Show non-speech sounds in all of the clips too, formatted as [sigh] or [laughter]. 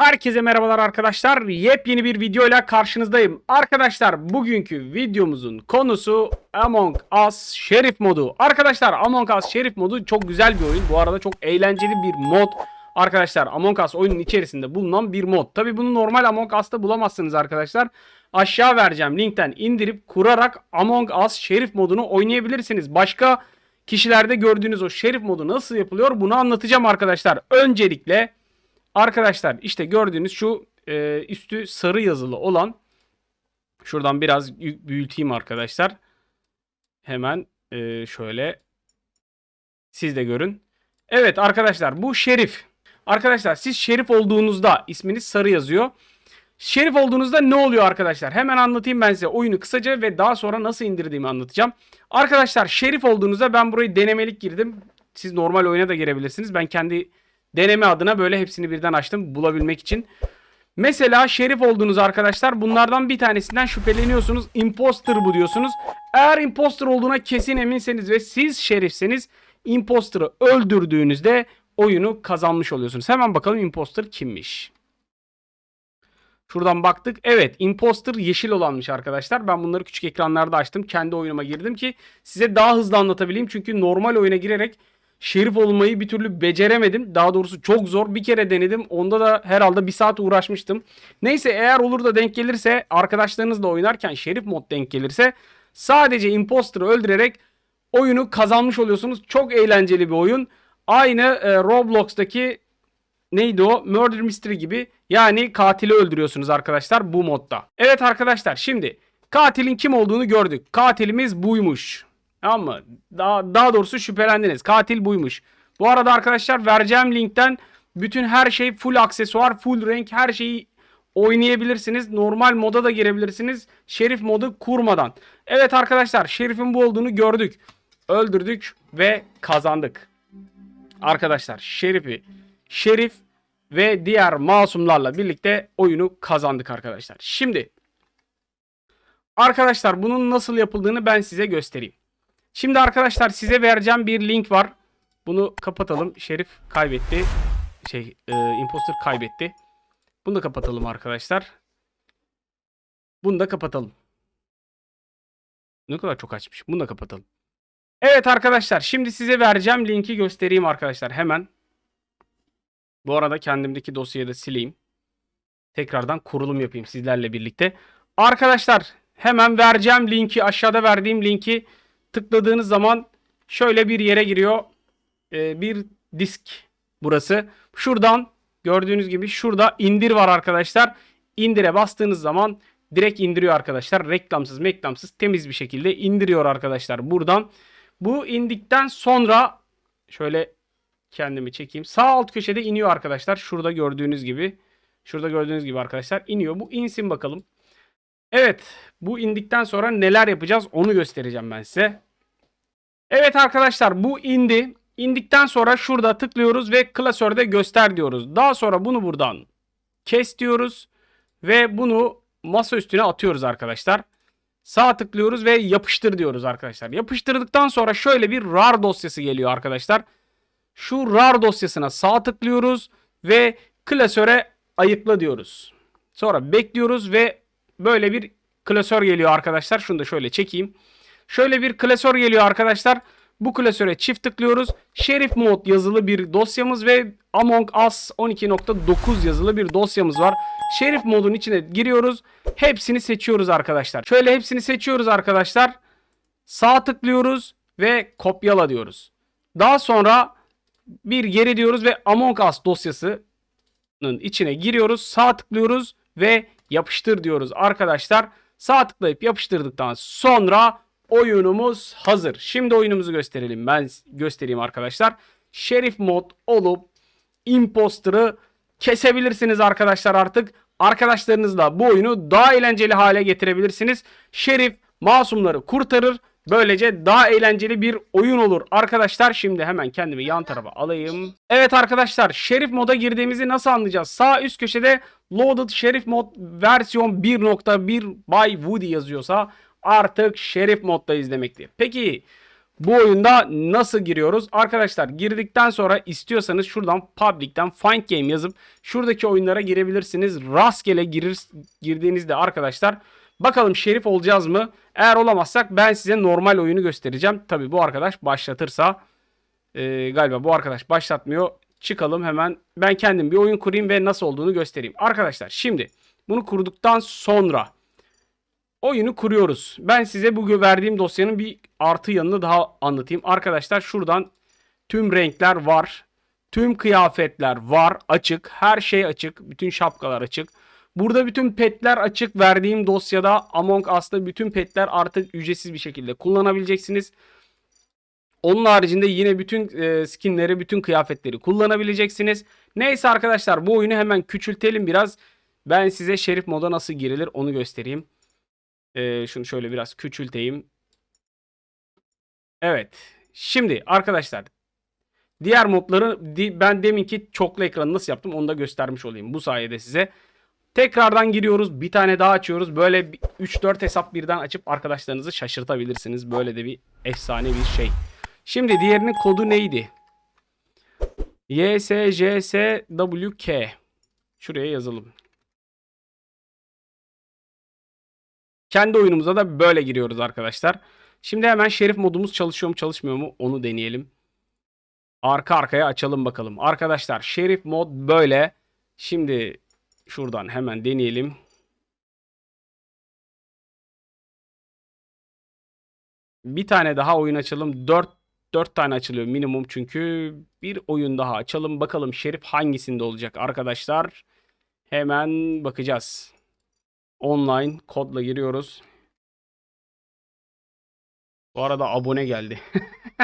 Herkese merhabalar arkadaşlar. Yepyeni bir video ile karşınızdayım. Arkadaşlar bugünkü videomuzun konusu Among Us Şerif modu. Arkadaşlar Among Us Şerif modu çok güzel bir oyun. Bu arada çok eğlenceli bir mod. Arkadaşlar Among Us oyunun içerisinde bulunan bir mod. Tabi bunu normal Among Us'ta bulamazsınız arkadaşlar. Aşağı vereceğim linkten indirip kurarak Among Us Şerif modunu oynayabilirsiniz. Başka kişilerde gördüğünüz o Şerif modu nasıl yapılıyor bunu anlatacağım arkadaşlar. Öncelikle Arkadaşlar işte gördüğünüz şu e, üstü sarı yazılı olan şuradan biraz büyüteyim arkadaşlar. Hemen e, şöyle siz de görün. Evet arkadaşlar bu şerif. Arkadaşlar siz şerif olduğunuzda isminiz sarı yazıyor. Şerif olduğunuzda ne oluyor arkadaşlar? Hemen anlatayım ben size oyunu kısaca ve daha sonra nasıl indirdiğimi anlatacağım. Arkadaşlar şerif olduğunuzda ben burayı denemelik girdim. Siz normal oyuna da girebilirsiniz. Ben kendi deneme adına böyle hepsini birden açtım bulabilmek için. Mesela şerif olduğunuz arkadaşlar bunlardan bir tanesinden şüpheleniyorsunuz. Imposter bu diyorsunuz. Eğer imposter olduğuna kesin eminseniz ve siz şerifseniz imposter'ı öldürdüğünüzde oyunu kazanmış oluyorsunuz. Hemen bakalım imposter kimmiş. Şuradan baktık. Evet imposter yeşil olanmış arkadaşlar. Ben bunları küçük ekranlarda açtım. Kendi oyunuma girdim ki size daha hızlı anlatabileyim. Çünkü normal oyuna girerek şerif olmayı bir türlü beceremedim. Daha doğrusu çok zor. Bir kere denedim. Onda da herhalde bir saat uğraşmıştım. Neyse eğer olur da denk gelirse arkadaşlarınızla oynarken şerif mod denk gelirse sadece imposter'ı öldürerek oyunu kazanmış oluyorsunuz. Çok eğlenceli bir oyun. Aynı e, Roblox'taki neydi o? Murder Mystery gibi. Yani katili öldürüyorsunuz arkadaşlar bu modda. Evet arkadaşlar şimdi katilin kim olduğunu gördük. Katilimiz buymuş. Tamam mı? Daha, daha doğrusu şüphelendiniz. Katil buymuş. Bu arada arkadaşlar vereceğim linkten bütün her şey full aksesuar, full renk her şeyi oynayabilirsiniz. Normal moda da girebilirsiniz. Şerif modu kurmadan. Evet arkadaşlar şerifin bu olduğunu gördük. Öldürdük ve kazandık. Arkadaşlar şerifi, şerif ve diğer masumlarla birlikte oyunu kazandık arkadaşlar. Şimdi arkadaşlar bunun nasıl yapıldığını ben size göstereyim. Şimdi arkadaşlar size vereceğim bir link var. Bunu kapatalım. Şerif kaybetti. Şey, e, imposter kaybetti. Bunu da kapatalım arkadaşlar. Bunu da kapatalım. Ne kadar çok açmış. Bunu da kapatalım. Evet arkadaşlar şimdi size vereceğim linki göstereyim arkadaşlar hemen. Bu arada kendimdeki dosyayı da sileyim. Tekrardan kurulum yapayım sizlerle birlikte. Arkadaşlar hemen vereceğim linki aşağıda verdiğim linki tıkladığınız zaman şöyle bir yere giriyor. Ee, bir disk burası. Şuradan gördüğünüz gibi şurada indir var arkadaşlar. İndire bastığınız zaman direkt indiriyor arkadaşlar. Reklamsız meklamsız temiz bir şekilde indiriyor arkadaşlar buradan. Bu indikten sonra şöyle kendimi çekeyim. Sağ alt köşede iniyor arkadaşlar. Şurada gördüğünüz gibi. Şurada gördüğünüz gibi arkadaşlar iniyor. Bu insin bakalım. Evet bu indikten sonra neler yapacağız onu göstereceğim ben size. Evet arkadaşlar bu indi. İndikten sonra şurada tıklıyoruz ve klasörde göster diyoruz. Daha sonra bunu buradan kes diyoruz. Ve bunu masa üstüne atıyoruz arkadaşlar. Sağ tıklıyoruz ve yapıştır diyoruz arkadaşlar. Yapıştırdıktan sonra şöyle bir RAR dosyası geliyor arkadaşlar. Şu RAR dosyasına sağ tıklıyoruz ve klasöre ayıkla diyoruz. Sonra bekliyoruz ve böyle bir klasör geliyor arkadaşlar. Şunu da şöyle çekeyim. Şöyle bir klasör geliyor arkadaşlar. Bu klasöre çift tıklıyoruz. Sheriff Mode yazılı bir dosyamız ve Among Us 12.9 yazılı bir dosyamız var. Sheriff modun içine giriyoruz. Hepsini seçiyoruz arkadaşlar. Şöyle hepsini seçiyoruz arkadaşlar. Sağ tıklıyoruz ve kopyala diyoruz. Daha sonra bir geri diyoruz ve Among Us dosyasının içine giriyoruz. Sağ tıklıyoruz ve yapıştır diyoruz arkadaşlar. Sağ tıklayıp yapıştırdıktan sonra oyunumuz hazır. Şimdi oyunumuzu gösterelim. Ben göstereyim arkadaşlar. Şerif mod olup imposter'ı kesebilirsiniz arkadaşlar artık. Arkadaşlarınızla bu oyunu daha eğlenceli hale getirebilirsiniz. Şerif masumları kurtarır. Böylece daha eğlenceli bir oyun olur. Arkadaşlar şimdi hemen kendimi yan tarafa alayım. Evet arkadaşlar Şerif moda girdiğimizi nasıl anlayacağız? Sağ üst köşede Loaded Şerif mod versiyon 1.1 by Woody yazıyorsa artık Şerif moddayız demektir. Peki bu oyunda nasıl giriyoruz? Arkadaşlar girdikten sonra istiyorsanız şuradan public'ten find game yazıp şuradaki oyunlara girebilirsiniz. Rastgele girir, girdiğinizde arkadaşlar bakalım şerif olacağız mı? Eğer olamazsak ben size normal oyunu göstereceğim. Tabi bu arkadaş başlatırsa e, galiba bu arkadaş başlatmıyor. Çıkalım hemen ben kendim bir oyun kurayım ve nasıl olduğunu göstereyim. Arkadaşlar şimdi bunu kurduktan sonra oyunu kuruyoruz. Ben size bu verdiğim dosyanın bir artı yanını daha anlatayım. Arkadaşlar şuradan tüm renkler var. Tüm kıyafetler var. Açık. Her şey açık. Bütün şapkalar açık. Burada bütün petler açık. Verdiğim dosyada Among Us'ta bütün petler artık ücretsiz bir şekilde kullanabileceksiniz. Onun haricinde yine bütün e, skinleri, bütün kıyafetleri kullanabileceksiniz. Neyse arkadaşlar bu oyunu hemen küçültelim biraz. Ben size şerif moda nasıl girilir onu göstereyim. E, şunu şöyle biraz küçülteyim. Evet. Şimdi arkadaşlar diğer modları ben deminki çoklu ekranı nasıl yaptım onu da göstermiş olayım bu sayede size. Tekrardan giriyoruz. Bir tane daha açıyoruz. Böyle 3-4 hesap birden açıp arkadaşlarınızı şaşırtabilirsiniz. Böyle de bir efsane bir şey. Şimdi diğerinin kodu neydi? YSJSWK. Şuraya yazalım. Kendi oyunumuza da böyle giriyoruz arkadaşlar. Şimdi hemen şerif modumuz çalışıyor mu çalışmıyor mu onu deneyelim. Arka arkaya açalım bakalım. Arkadaşlar şerif mod böyle. Şimdi şuradan hemen deneyelim. Bir tane daha oyun açalım. 4 4 tane açılıyor minimum çünkü bir oyun daha açalım. Bakalım şerif hangisinde olacak arkadaşlar. Hemen bakacağız. Online kodla giriyoruz. Bu arada abone geldi.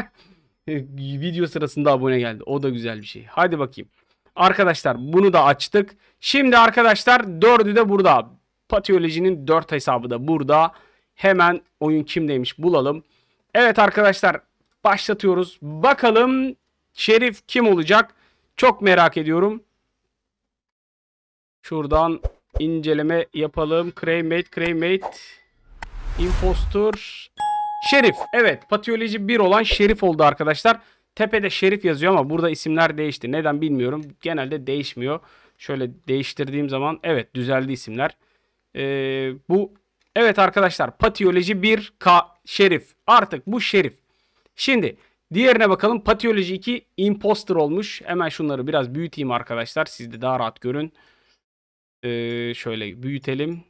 [laughs] Video sırasında abone geldi. O da güzel bir şey. Hadi bakayım. Arkadaşlar bunu da açtık. Şimdi arkadaşlar dördü de burada. Patiyoloji'nin 4 hesabı da burada. Hemen oyun kimdeymiş bulalım. Evet arkadaşlar başlatıyoruz. Bakalım Şerif kim olacak? Çok merak ediyorum. Şuradan inceleme yapalım. Cremate, Cremate, Impostor, Şerif. Evet patiyoloji 1 olan Şerif oldu arkadaşlar. Tepede Şerif yazıyor ama burada isimler değişti. Neden bilmiyorum. Genelde değişmiyor. Şöyle değiştirdiğim zaman evet düzeldi isimler. Ee, bu evet arkadaşlar patiyoloji 1 K Şerif. Artık bu Şerif. Şimdi diğerine bakalım. Patiyoloji 2 Imposter olmuş. Hemen şunları biraz büyüteyim arkadaşlar. Siz de daha rahat görün. Ee, şöyle büyütelim.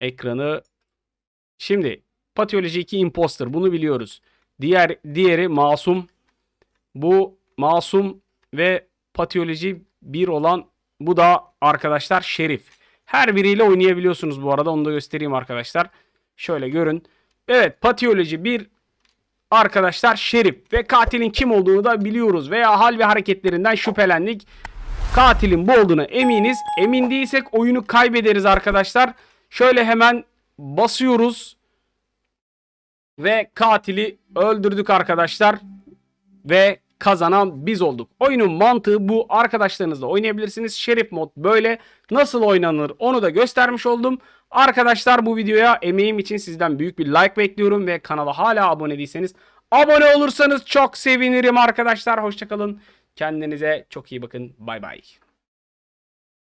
Ekranı. Şimdi Patiyoloji 2 Imposter. Bunu biliyoruz. Diğer diğeri Masum. Bu Masum ve Patiyoloji 1 olan bu da arkadaşlar Şerif. Her biriyle oynayabiliyorsunuz bu arada. Onu da göstereyim arkadaşlar. Şöyle görün. Evet Patiyoloji 1 arkadaşlar Şerif ve katilin kim olduğunu da biliyoruz veya hal ve hareketlerinden şüphelendik. Katilin bu olduğuna eminiz. Emin değilsek oyunu kaybederiz arkadaşlar. Şöyle hemen basıyoruz ve katili öldürdük arkadaşlar ve kazanan biz olduk. Oyunun mantığı bu. Arkadaşlarınızla oynayabilirsiniz. Şerif mod böyle. Nasıl oynanır onu da göstermiş oldum. Arkadaşlar bu videoya emeğim için sizden büyük bir like bekliyorum ve kanala hala abone değilseniz abone olursanız çok sevinirim arkadaşlar. Hoşçakalın. Kendinize çok iyi bakın. Bay bay.